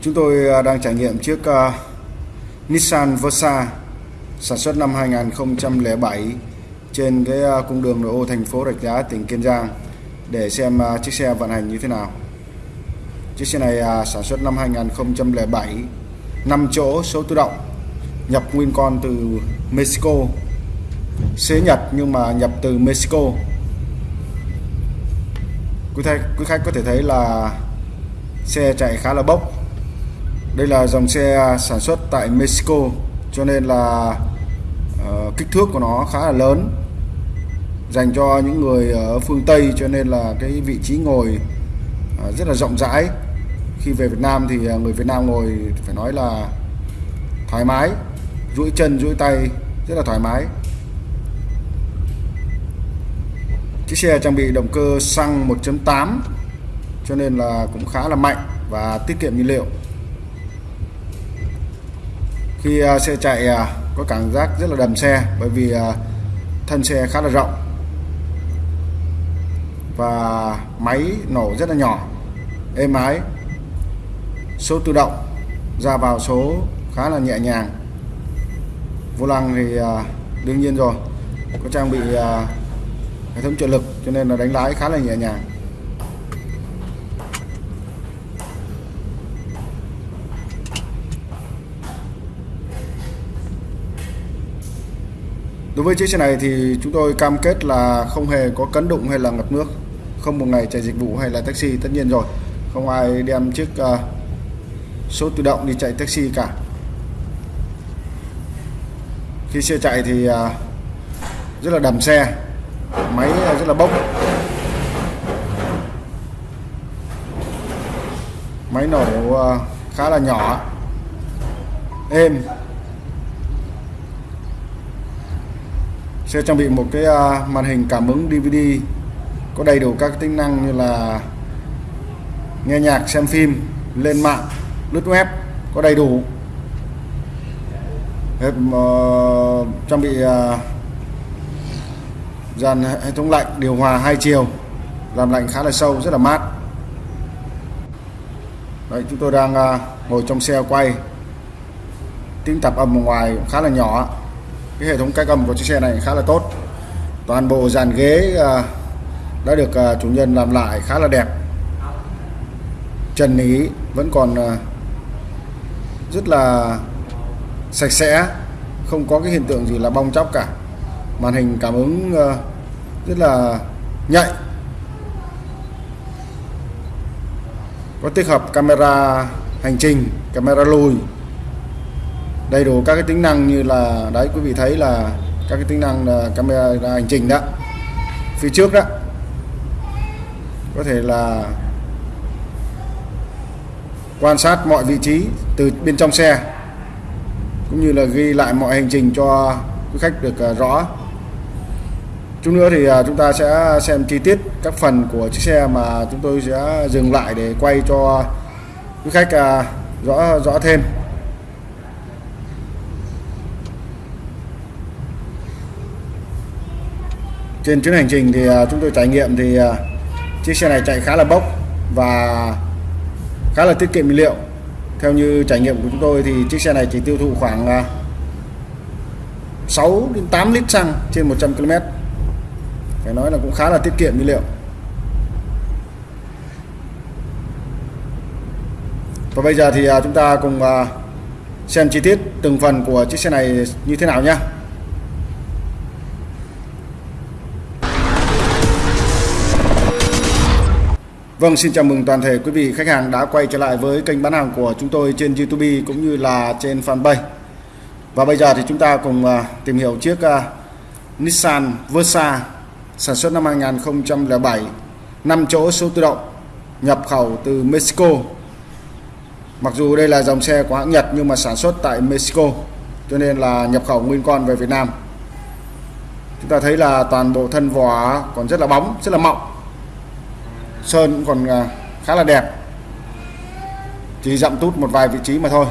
Chúng tôi à, đang trải nghiệm chiếc uh, Nissan Versa sản xuất năm 2007 trên cái uh, cung đường nội ô thành phố Rạch Giá, tỉnh Kiên Giang để xem uh, chiếc xe vận hành như thế nào. Chiếc xe này uh, sản xuất năm 2007, 5 chỗ số tự động, nhập nguyên con từ Mexico, xế Nhật nhưng mà nhập từ Mexico. Quý khách, quý khách có thể thấy là xe chạy khá là bốc đây là dòng xe sản xuất tại Mexico cho nên là uh, kích thước của nó khá là lớn dành cho những người ở phương Tây cho nên là cái vị trí ngồi uh, rất là rộng rãi. Khi về Việt Nam thì ờ, người Việt Nam ngồi phải nói là thoải mái duỗi chân duỗi tay rất là thoải mái. Chiếc xe trang bị động cơ xăng 1.8 cho nên là cũng khá là mạnh và tiết kiệm nhiên liệu khi à, xe chạy à, có cảm giác rất là đầm xe bởi vì à, thân xe khá là rộng. Và máy nổ rất là nhỏ, êm ái. Số tự động ra vào số khá là nhẹ nhàng. Vô lăng thì đương nhiên rồi, có trang bị hệ thống trợ lực cho nên là đánh lái khá là nhẹ nhàng. Với chiếc xe này thì chúng tôi cam kết là không hề có cấn đụng hay là ngập nước. Không một ngày chạy dịch vụ hay là taxi tất nhiên rồi. Không ai đem chiếc uh, số tự động đi chạy taxi cả. Khi xe chạy thì uh, rất là đầm xe Máy rất là bốc. Máy nổ uh, khá là nhỏ Êm. Sẽ trang bị một cái à, màn hình cảm ứng DVD có đầy đủ các tính năng như là nghe nhạc xem phim lên mạng lướt web có đầy đủ. Uh, trang bị uh, dàn hệ thống lạnh điều hòa hai chiều làm lạnh khá là sâu rất là mát. Đấy, chúng tôi đang uh, ngồi trong xe quay. Tiếng tạp âm ở ngoài khá là nhỏ cái hệ thống cách âm của chiếc xe này khá là tốt. Toàn bộ dàn ghế à, đã được à, chủ nhân làm lại khá là đẹp. Trần ý vẫn còn à, rất là sạch sẽ, không có cái hiện tượng gì là bong chóc cả. Màn hình cảm ứng rất là nhạy. Có tích hợp camera hành trình, camera lùi đầy đủ các cái tính năng như là, đấy, quý vị thấy là các cái tính năng là camera hành trình đó. Phía trước đó, có thể là quan sát mọi vị trí từ bên trong xe, cũng như là ghi lại mọi hành trình cho quý khách được à, rõ. Chút nữa thì à, chúng ta sẽ xem chi tiết các phần của chiếc xe mà chúng tôi sẽ dừng lại để quay cho quý khách à, rõ rõ thêm. Trên chuyến hành trình thì à, chúng tôi trải nghiệm thì à, chiếc xe này chạy khá là bốc và khá là tiết kiệm nhiên liệu. Theo như trải nghiệm của chúng tôi thì chiếc xe này chỉ tiêu thụ khoảng à, 6 đến 8 lít xăng trên 100 km phải nói là cũng khá là tiết kiệm nhiên liệu. Và bây giờ thì chúng ta cùng xem chi tiết từng phần của chiếc xe này như thế nào nhé Vâng, xin chào mừng toàn thể quý vị khách hàng đã quay trở lại với kênh bán hàng của chúng tôi trên YouTube cũng như là trên fanpage. Và bây giờ thì chúng ta cùng à, tìm hiểu chiếc à, Nissan Versa sản xuất năm 2007, 5 chỗ số tự động, nhập khẩu từ Mexico. Mặc dù đây là dòng xe của hãng Nhật nhưng mà sản xuất tại Mexico, cho nên là nhập khẩu nguyên con về Việt Nam. Chúng ta thấy là toàn bộ thân vỏ còn rất là bóng, rất là mọng sơn cũng còn à, khá là đẹp. Chỉ dặm tút một vài vị trí mà thôi.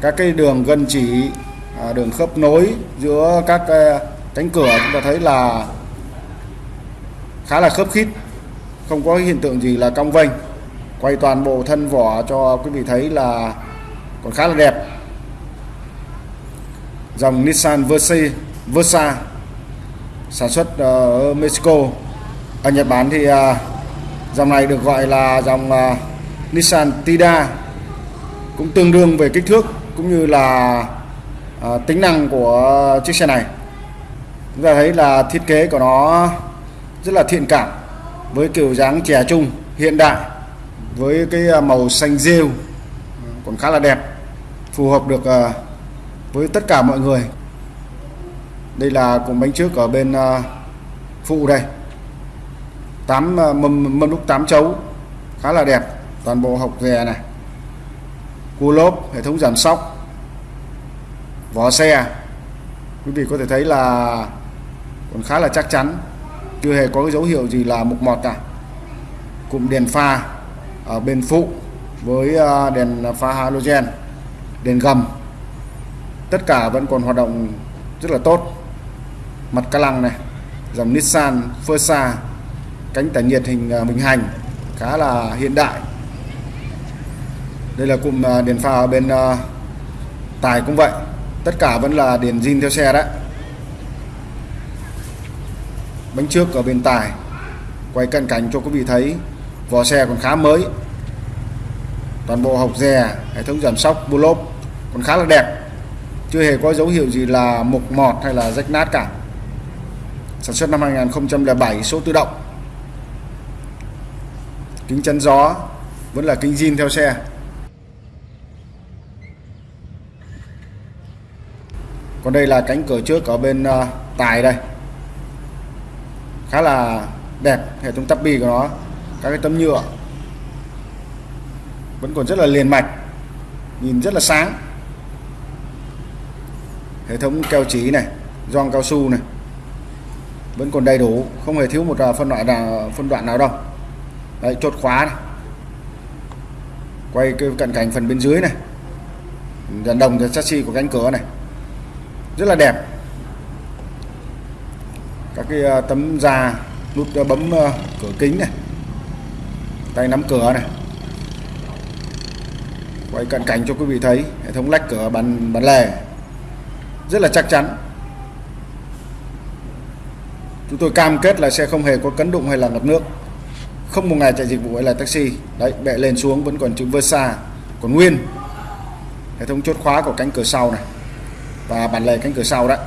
Các cái đường gân chỉ à, đường khớp nối giữa các à, cánh cửa chúng ta thấy là khá là khớp khít không có hiện tượng gì là cong vênh. Quay toàn bộ thân vỏ cho quý vị thấy là còn khá là đẹp. Dòng Nissan Versa, Versa sản xuất ờ, ở Mexico. Ở Nhật Bản thì dòng này được gọi là dòng uh, Nissan Tida cũng tương đương về kích thước cũng như là uh, tính năng của chiếc xe này. Chúng ta thấy là thiết kế của nó rất là thiện cảm với kiểu dáng trẻ trung hiện đại với cái à, màu xanh rêu còn khá là đẹp phù hợp được với tất cả mọi người. Đây là cùng bánh trước ở bên phụ đây. 8 ờ, mâm, mâm đúc 8 chấu khá là đẹp. Toàn bộ học rè này cua lốp hệ thống giảm sóc vỏ xe. Quý vị có thể thấy là còn khá là chắc chắn chưa hề có cái dấu hiệu gì là mục mọt cả. Cụm đèn pha ở bên phụ với ờ, đèn pha halogen đèn gầm. Tất cả vẫn còn hoạt động rất là tốt. Mặt ca lăng này dòng Nissan Versa cánh tản nhiệt hình à, bình hành khá là hiện đại. Đây là cụm à, đèn pha ở bên à, tài cũng vậy, tất cả vẫn là đèn zin theo xe đấy. Bánh trước ở bên tài, quay cận cảnh cho quý vị thấy, vỏ xe còn khá mới. Toàn bộ hộc dè, hệ thống giảm sóc, bô lốp còn khá là đẹp. Chưa hề có dấu hiệu gì là mục mọt hay là rách nát cả. Sản xuất năm 2007 số tự động kính chắn gió vẫn là kính zin theo xe. Còn đây là cánh cửa trước ở bên uh, tài đây. Khá là đẹp hệ thống tắp bi của nó các cái tấm nhựa. Vẫn còn rất là liền mạch nhìn rất là sáng. Hệ thống keo chỉ này gioăng cao su này. Vẫn còn đầy đủ không hề thiếu một ờ, phân loại nào phân đoạn nào đâu đấy, chốt khóa này. Quay cái cận cảnh phần bên dưới này. Dàn đồng chassis của cánh cửa này. Rất là đẹp. Các cái ờ, tấm da nút ờ, bấm ờ, cửa kính này. Tay nắm cửa này. Quay cận cảnh cho quý vị thấy, hệ thống lách cửa bàn bàn lề. Rất là chắc chắn. Chúng tôi cam kết là xe không hề có cấn đụng hay là ngập nước không một ngày chạy dịch vụ hay là taxi. Đấy bệ lên xuống vẫn còn chữ Versa còn nguyên. Hệ thống chốt khóa của cánh cửa sau này và bản lề cánh cửa sau đấy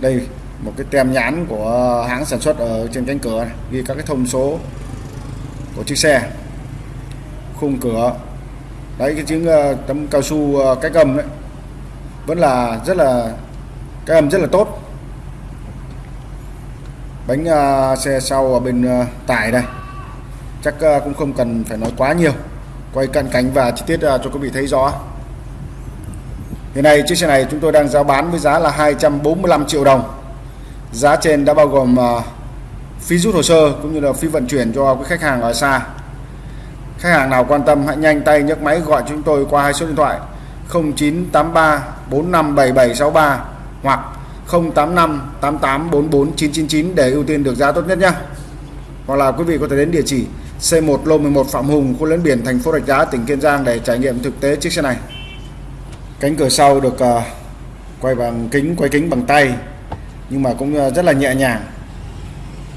đây một cái tem nhãn của hãng sản xuất ở trên cánh cửa này, ghi các cái thông số của chiếc xe khung cửa. Đấy cái chữ ờ, tấm cao su cái cách âm đấy vẫn là rất là cái âm rất là tốt bánh uh, xe sau ở bên uh, tải đây. Chắc uh, cũng không cần phải nói quá nhiều. Quay cận cảnh và chi tiết uh, cho quý vị thấy rõ. Hiện nay chiếc xe này chúng tôi đang giao bán với giá là 245 triệu đồng. Giá trên đã bao gồm uh, phí rút hồ sơ cũng như là phí vận chuyển cho quý khách hàng ở xa. Khách hàng nào quan tâm hãy nhanh tay nhấc máy gọi chúng tôi qua hai số điện thoại 0983 457763 hoặc 085 88 44 999 để ưu tiên được giá tốt nhất nhé. Hoặc là quý vị có thể đến địa chỉ C1 Lô 11 Phạm Hùng, khu lấn biển thành phố Rạch Giá, tỉnh Kiên Giang để trải nghiệm thực tế chiếc xe này. Cánh cửa sau được uh, quay bằng kính, quay kính bằng tay nhưng mà cũng uh, rất là nhẹ nhàng.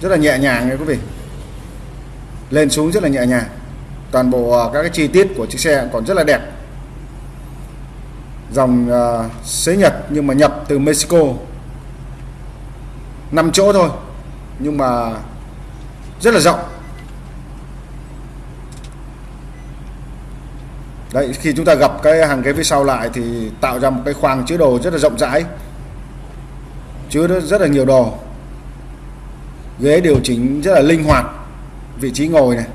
Rất là nhẹ nhàng nha quý vị. Lên xuống rất là nhẹ nhàng. Toàn bộ uh, các cái chi tiết của chiếc xe còn rất là đẹp dòng uh, xế Nhật nhưng mà nhập từ Mexico 5 chỗ thôi, nhưng mà rất là rộng. Đấy, khi chúng ta gặp cái hàng ghế phía sau lại thì tạo ra một cái khoang chứa đồ rất là rộng rãi, chứa rất là nhiều đồ. Ghế điều chỉnh rất là linh hoạt, vị trí ngồi này.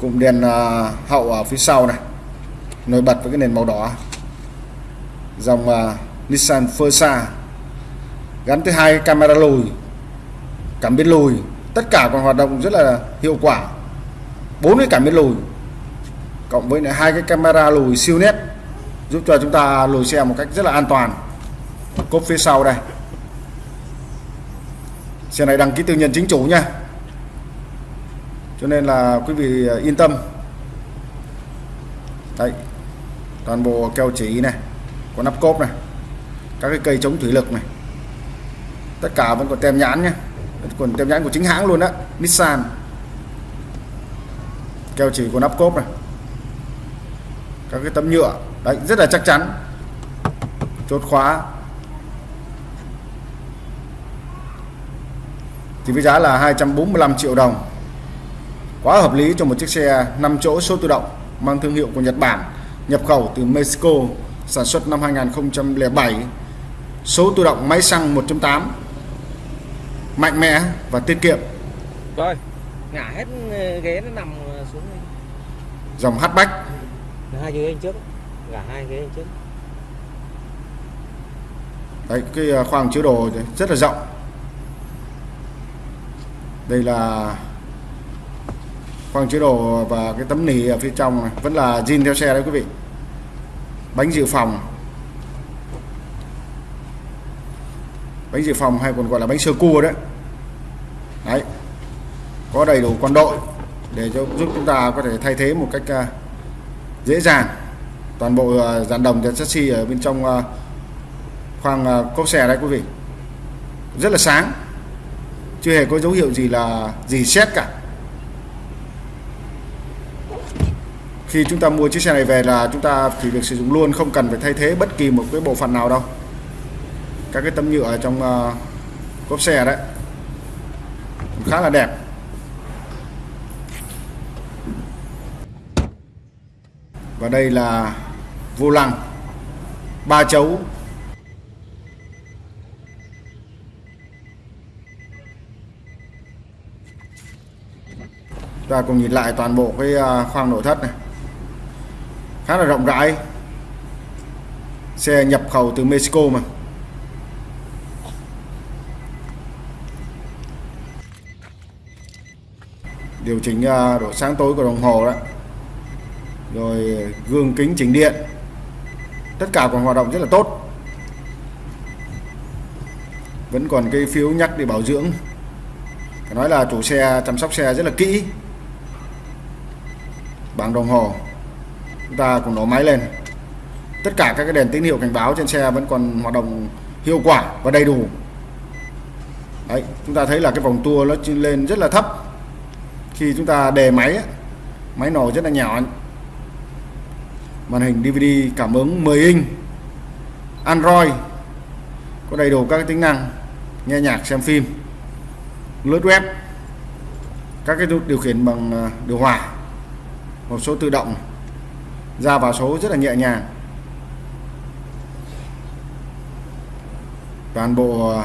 Cụm đèn à, hậu ở phía sau này, nổi bật với cái nền màu đỏ dòng uh, Nissan Versa gắn tới hai camera lùi cảm biến lùi tất cả còn hoạt động rất là hiệu quả. Bốn cái cảm biến lùi cộng với hai cái camera lùi siêu nét giúp cho chúng ta lùi xe một cách rất là an toàn. Cốp phía sau đây. Xe này đăng ký tư nhân chính chủ nha. Cho nên là quý vị à, yên tâm. Đây toàn bộ keo chỉ này có nắp cốp này. Các cái cây chống thủy lực này. Tất cả vẫn còn tem nhãn nhé còn tem nhãn của chính hãng luôn đó Nissan. Keo chỉ của nắp cốp này. Các cái tấm nhựa. Đấy, rất là chắc chắn. Chốt khóa. Thì với giá là 245 triệu đồng. Quá hợp lý cho một chiếc xe 5 chỗ số tự động, mang thương hiệu của Nhật Bản, nhập khẩu từ Mexico sản xuất năm 2007 số tự động máy xăng 1.8 mạnh mẽ và tiết kiệm. Rồi ngả hết ghế nó nằm xuống đây. dòng hatchback. Hai ghế anh trước ngả hai ghế anh trước. Đấy cái à, khoang chứa đồ rất là rộng. Đây là khoang chứa đồ và cái tấm nỉ ở phía trong này. Vẫn là zin theo xe đấy quý vị bánh dự phòng. Bánh dự phòng hay còn gọi là bánh sơ cua đấy. Đấy. Có đầy đủ quân đội để cho giúp chúng ta có thể thay thế một cách uh, dễ dàng. Toàn bộ uh, dàn đồng và chassis ở bên trong uh, khoang uh, cốp xe đấy quý vị. Rất là sáng. Chưa hề có dấu hiệu gì là gì xét cả. Khi chúng ta mua chiếc xe này về là chúng ta chỉ việc sử dụng luôn không cần phải thay thế bất kỳ một cái bộ phận nào đâu. Các cái tấm nhựa ở trong uh, cốp xe đấy khá là đẹp. Và đây là vô lăng ba chấu. Ta cùng nhìn lại toàn bộ cái ờ, khoang nội thất này khá là rộng rãi. Xe nhập khẩu từ Mexico mà. Điều chỉnh à, độ sáng tối của đồng hồ đó. Rồi gương kính chỉnh điện. Tất cả còn hoạt động rất là tốt. Vẫn còn cái phiếu nhắc để bảo dưỡng. Phải nói là chủ xe, chăm sóc xe rất là kỹ. Bảng đồng hồ chúng ta cùng nổ máy lên. Tất cả các cái đèn tín hiệu cảnh báo trên xe vẫn còn hoạt động hiệu quả và đầy đủ. Đấy, chúng ta thấy là cái vòng tua nó lên rất là thấp. Khi chúng ta đề máy máy nổ rất là nhỏ. Màn hình DVD cảm ứng 10 inch. Android có đầy đủ các tính năng nghe nhạc xem phim. Lướt web các cái điều khiển bằng à, điều hòa một số tự động ra vào số rất là nhẹ nhàng. Toàn bộ ờ,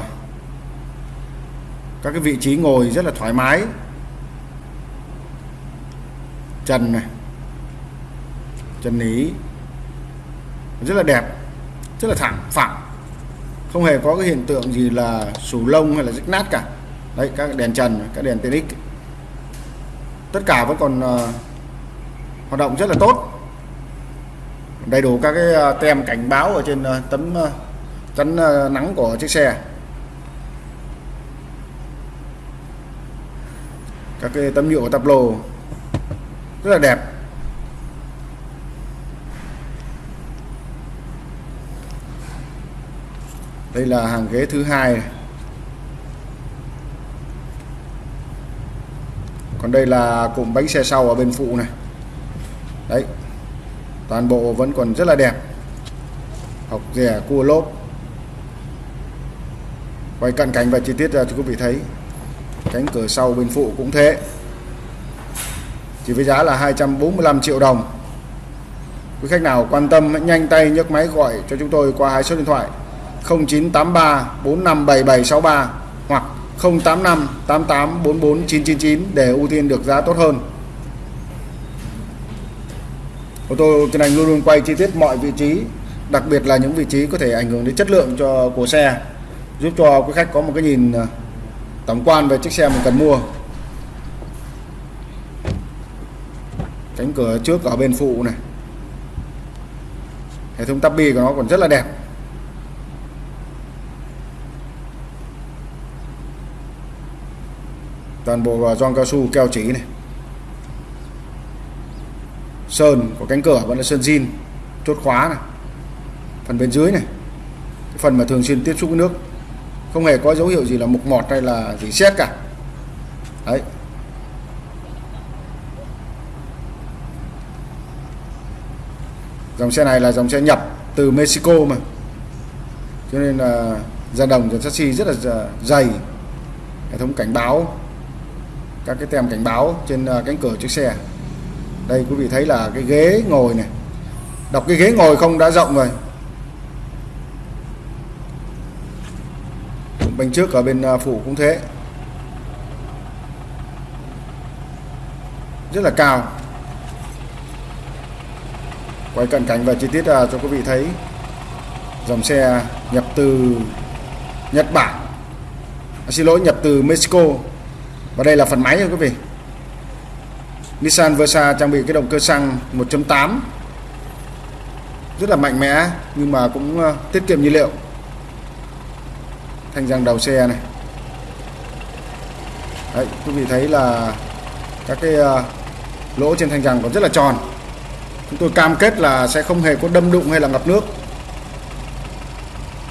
các cái vị trí ngồi rất là thoải mái. Trần này trần lý rất là đẹp rất là thẳng phẳng. Không hề có cái hiện tượng gì là sù lông hay là rách nát cả. Đấy các đèn trần các đèn TX tất cả vẫn còn uh, hoạt động rất là tốt đầy đủ các cái ờ, tem cảnh báo ở trên ờ, tấm ờ, chắn nắng của chiếc xe. Các cái tấm nhựa tập lồ rất là đẹp. Đây là hàng ghế thứ hai. Này. còn đây là cụm bánh xe sau ở bên phụ này. Đấy toàn bộ vẫn còn rất là đẹp. Học rẻ, cua lốp. Quay cận cảnh và chi tiết ra cho quý vị thấy, cánh cửa sau bên phụ cũng thế. Chỉ với giá là 245 triệu đồng. Quý khách nào quan tâm hãy nhanh tay nhấc máy gọi cho chúng tôi qua hai số điện thoại 0983 457763 hoặc 085 88 44 999 để ưu tiên được giá tốt hơn. Ô tô trên Anh luôn luôn quay chi tiết mọi vị trí, đặc biệt là những vị trí có thể ảnh hưởng đến chất lượng cho của xe, giúp cho quý khách có một cái nhìn à, tổng quan về chiếc xe mình cần mua. Cánh cửa trước ở bên phụ này. Hệ thống tabi của nó còn rất là đẹp. toàn bộ gioăng cao su keo chỉ này sơn của cánh cửa vẫn là sơn zin, chốt khóa này, phần bên dưới này. Cái phần mà thường xuyên tiếp xúc với nước, không hề có dấu hiệu gì là mục mọt hay là gì xét cả. Đấy. Dòng xe này là dòng xe nhập từ Mexico mà. Cho nên là da đồng của chassis rất là dày hệ thống cảnh báo, các cái tem cảnh báo trên à, cánh cửa chiếc xe đây quý vị thấy là cái ghế ngồi này. Đọc cái ghế ngồi không đã rộng rồi. Bên trước ở bên phủ phụ cũng thế. Rất là cao. Quay cận cảnh và chi tiết à, cho quý vị thấy. Dòng xe nhập từ Nhật Bản. À, xin lỗi nhập từ Mexico. Và đây là phần máy nha quý vị. Nissan Versa trang bị cái động cơ xăng 1.8 rất là mạnh mẽ nhưng mà cũng ờ, tiết kiệm nhiên liệu. Thanh răng đầu xe này. Đấy, quý vị thấy là các cái ờ, lỗ trên thanh răng còn rất là tròn. Chúng tôi cam kết là sẽ không hề có đâm đụng hay là ngập nước.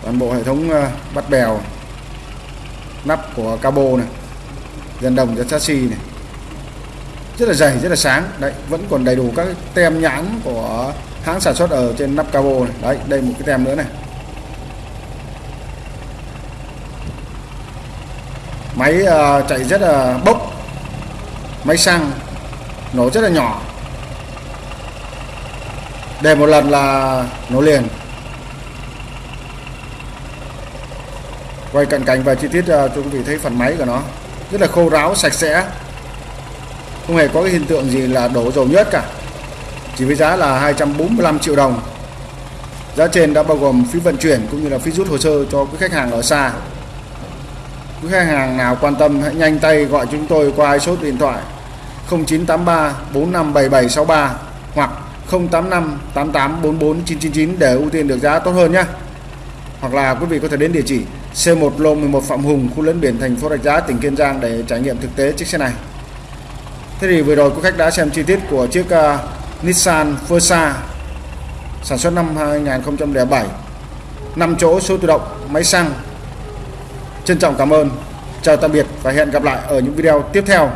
Toàn bộ hệ thống ờ, bắt bèo nắp của cabo này dàn đồng cho chassis này rất là dày rất là sáng. Đấy vẫn còn đầy đủ các tem nhãn của hãng sản xuất ở trên nắp cabo này. Đấy đây một cái tem nữa này. Máy uh, chạy rất là bốc. Máy xăng nổ rất là nhỏ. Để một lần là nổ liền. Quay cận cảnh và chi tiết uh, cho quý vị thấy phần máy của nó rất là khô ráo sạch sẽ không hề có cái hiện tượng gì là đổ dầu nhất cả chỉ với giá là 245 triệu đồng giá trên đã bao gồm phí vận chuyển cũng như là phí rút hồ sơ cho quý khách hàng ở xa quý khách hàng nào quan tâm hãy nhanh tay gọi chúng tôi qua số điện thoại 0983 457763 hoặc 085 8844 999 để ưu tiên được giá tốt hơn nhé. Hoặc là quý vị có thể đến địa chỉ C1 Lô 11 Phạm Hùng, khu lân biển thành phố Rạch Giá, tỉnh Kiên Giang để trải nghiệm thực tế chiếc xe này. Thế thì vừa rồi quý khách đã xem chi tiết của chiếc uh, Nissan Versa sản xuất năm 2007 5 chỗ số tự động máy xăng Trân trọng cảm ơn, chào tạm biệt và hẹn gặp lại ở những video tiếp theo.